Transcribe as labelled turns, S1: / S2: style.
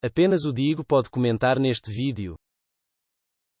S1: Apenas o Digo pode comentar neste vídeo.